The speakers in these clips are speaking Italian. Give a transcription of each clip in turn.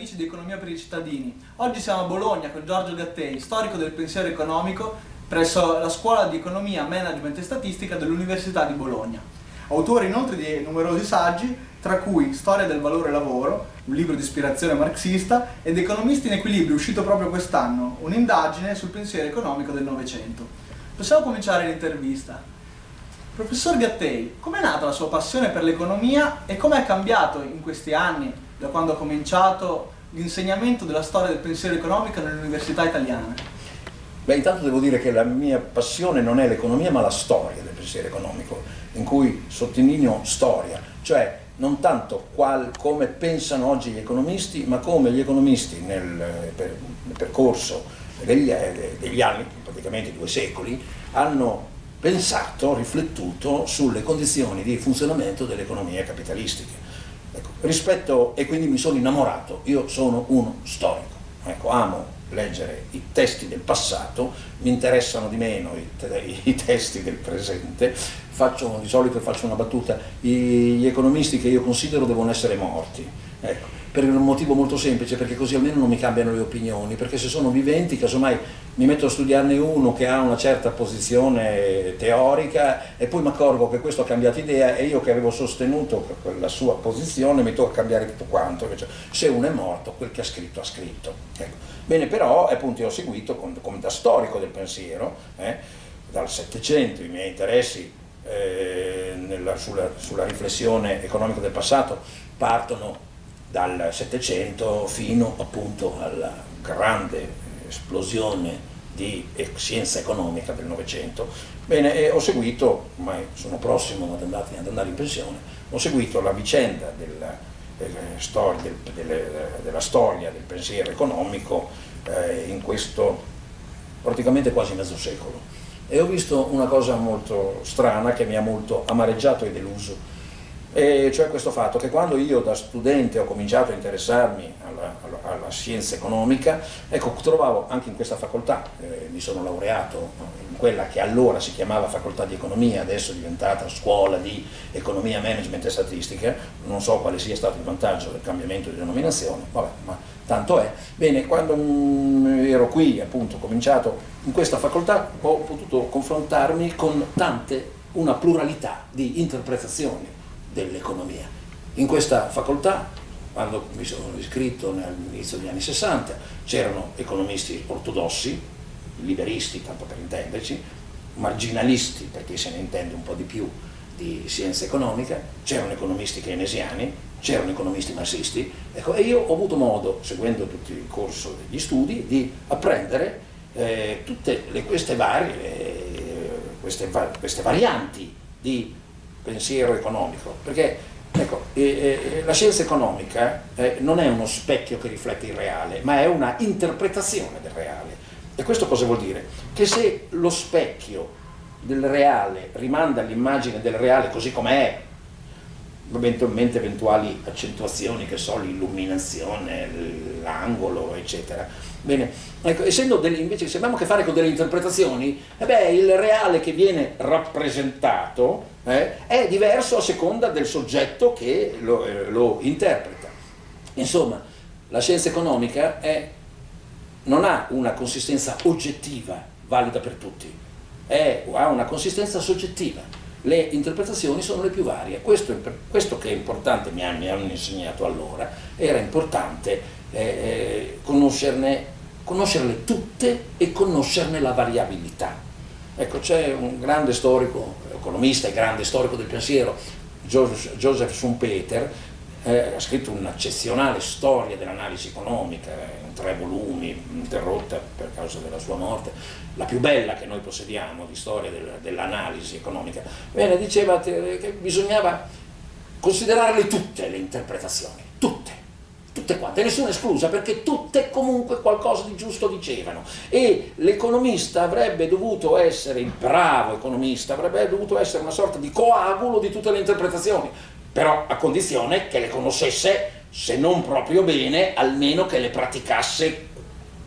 amici di Economia per i cittadini. Oggi siamo a Bologna con Giorgio Gattei, storico del pensiero economico presso la Scuola di Economia, Management e Statistica dell'Università di Bologna. Autore inoltre di numerosi saggi, tra cui Storia del valore lavoro, un libro di ispirazione marxista, ed Economisti in equilibrio, uscito proprio quest'anno, un'indagine sul pensiero economico del Novecento. Possiamo cominciare l'intervista. Professor Gattei, com'è nata la sua passione per l'economia e come è cambiato in questi anni, da quando ha cominciato l'insegnamento della storia del pensiero economico nelle università italiane? Beh, intanto devo dire che la mia passione non è l'economia, ma la storia del pensiero economico, in cui sottolineo storia, cioè non tanto qual, come pensano oggi gli economisti, ma come gli economisti nel, per, nel percorso degli, degli anni, praticamente due secoli, hanno pensato, riflettuto sulle condizioni di funzionamento delle economie capitalistiche. Ecco, rispetto, e quindi mi sono innamorato, io sono uno storico, ecco, amo leggere i testi del passato, mi interessano di meno i, i testi del presente, faccio, di solito faccio una battuta, gli economisti che io considero devono essere morti, ecco, per un motivo molto semplice, perché così almeno non mi cambiano le opinioni, perché se sono viventi, casomai mi metto a studiarne uno che ha una certa posizione teorica e poi mi accorgo che questo ha cambiato idea e io che avevo sostenuto quella sua posizione mi tocca cambiare tutto quanto, invece se uno è morto quel che ha scritto ha scritto. Ecco. Bene, però appunto io ho seguito come da storico del pensiero, eh, dal Settecento i miei interessi eh, nella, sulla, sulla riflessione economica del passato partono dal Settecento fino appunto alla grande esplosione di scienza economica del Novecento. Bene, ho seguito, ormai sono prossimo ad andare, ad andare in pensione, ho seguito la vicenda della, della, storia, del, delle, della storia del pensiero economico eh, in questo praticamente quasi mezzo secolo e ho visto una cosa molto strana che mi ha molto amareggiato e deluso e cioè questo fatto che quando io da studente ho cominciato a interessarmi alla, alla, alla scienza economica, ecco, trovavo anche in questa facoltà, eh, mi sono laureato in quella che allora si chiamava facoltà di economia, adesso è diventata scuola di economia, management e statistica, non so quale sia stato il vantaggio del cambiamento di denominazione, vabbè, ma tanto è. Bene, quando mm, ero qui, appunto, ho cominciato in questa facoltà, ho potuto confrontarmi con tante, una pluralità di interpretazioni dell'economia. In questa facoltà, quando mi sono iscritto all'inizio degli anni 60, c'erano economisti ortodossi, liberisti, tanto per intenderci, marginalisti, perché se ne intende un po' di più di scienza economica, c'erano economisti keynesiani, c'erano economisti marxisti, ecco, e io ho avuto modo, seguendo tutto il corso degli studi, di apprendere eh, tutte le, queste, varie, eh, queste, queste varianti di pensiero economico, perché ecco, eh, eh, la scienza economica eh, non è uno specchio che riflette il reale, ma è una interpretazione del reale. E questo cosa vuol dire? Che se lo specchio del reale rimanda all'immagine del reale così com'è, eventualmente eventuali accentuazioni, che so, l'illuminazione, l'angolo, eccetera. Bene, ecco, essendo delle, invece se abbiamo a che fare con delle interpretazioni, eh beh, il reale che viene rappresentato eh, è diverso a seconda del soggetto che lo, eh, lo interpreta. Insomma, la scienza economica è, non ha una consistenza oggettiva valida per tutti, è, ha una consistenza soggettiva. Le interpretazioni sono le più varie. Questo, questo che è importante, mi hanno, insegnato allora, era importante eh, eh conoscerle tutte e conoscerne la variabilità. Ecco, c'è un grande storico, economista e grande storico del pensiero, Joseph Schumpeter, eh, ha scritto un'eccezionale storia dell'analisi economica, in tre volumi, interrotta per causa della sua morte, la più bella che noi possediamo di storia del, dell'analisi economica. Bene, diceva che bisognava considerarle tutte le interpretazioni, tutte tutte quante, nessuna esclusa, perché tutte comunque qualcosa di giusto dicevano. E l'economista avrebbe dovuto essere, il bravo economista, avrebbe dovuto essere una sorta di coagulo di tutte le interpretazioni, però a condizione che le conoscesse, se non proprio bene, almeno che le praticasse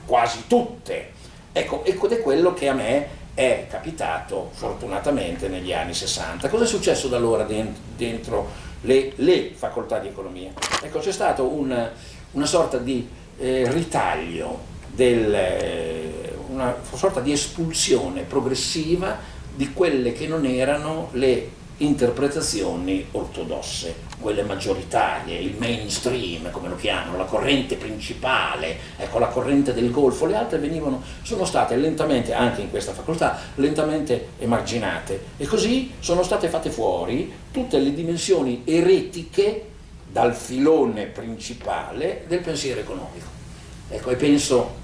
quasi tutte. Ecco, ed è quello che a me è capitato fortunatamente negli anni 60. Cosa è successo da allora dentro, le, le, facoltà di economia? Ecco, c'è stato un, una sorta di eh, ritaglio, del, eh, una sorta di espulsione progressiva di quelle che non erano le interpretazioni ortodosse, quelle maggioritarie, il mainstream, come lo chiamano, la corrente principale, ecco la corrente del Golfo, le altre venivano, sono state lentamente, anche in questa facoltà, lentamente emarginate e così sono state fatte fuori tutte le dimensioni eretiche dal filone principale del pensiero economico. Ecco, e penso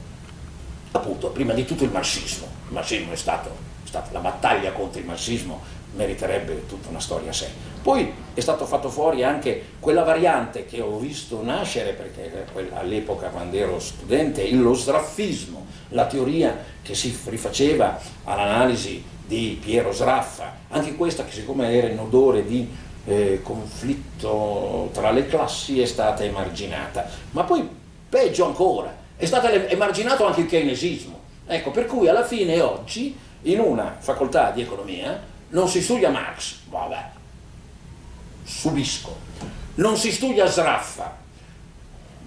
appunto prima di tutto il marxismo, il marxismo è stato, è stata la battaglia contro il marxismo meriterebbe tutta una storia a sé. Poi è stato fatto fuori anche quella variante che ho visto nascere, perché all'epoca quando ero studente, lo sraffismo, la teoria che si rifaceva all'analisi di Piero Sraffa, anche questa che siccome era in odore di eh, conflitto tra le classi è stata emarginata, ma poi peggio ancora, è stato emarginato anche il keynesismo, ecco per cui alla fine oggi in una facoltà di economia non si studia Marx, vabbè, subisco, non si studia Sraffa,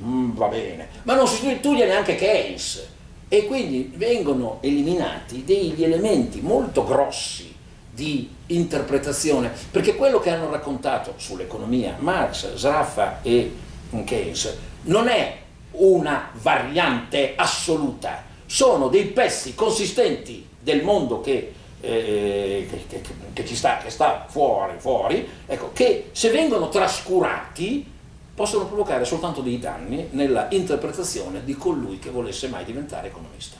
mm, va bene, ma non si studia neanche Keynes. E quindi vengono eliminati degli elementi molto grossi di interpretazione, perché quello che hanno raccontato sull'economia Marx, Sraffa e Keynes non è una variante assoluta, sono dei pezzi consistenti del mondo che eh, che, che, che, ci sta, che sta fuori, fuori ecco, che se vengono trascurati possono provocare soltanto dei danni nella interpretazione di colui che volesse mai diventare economista.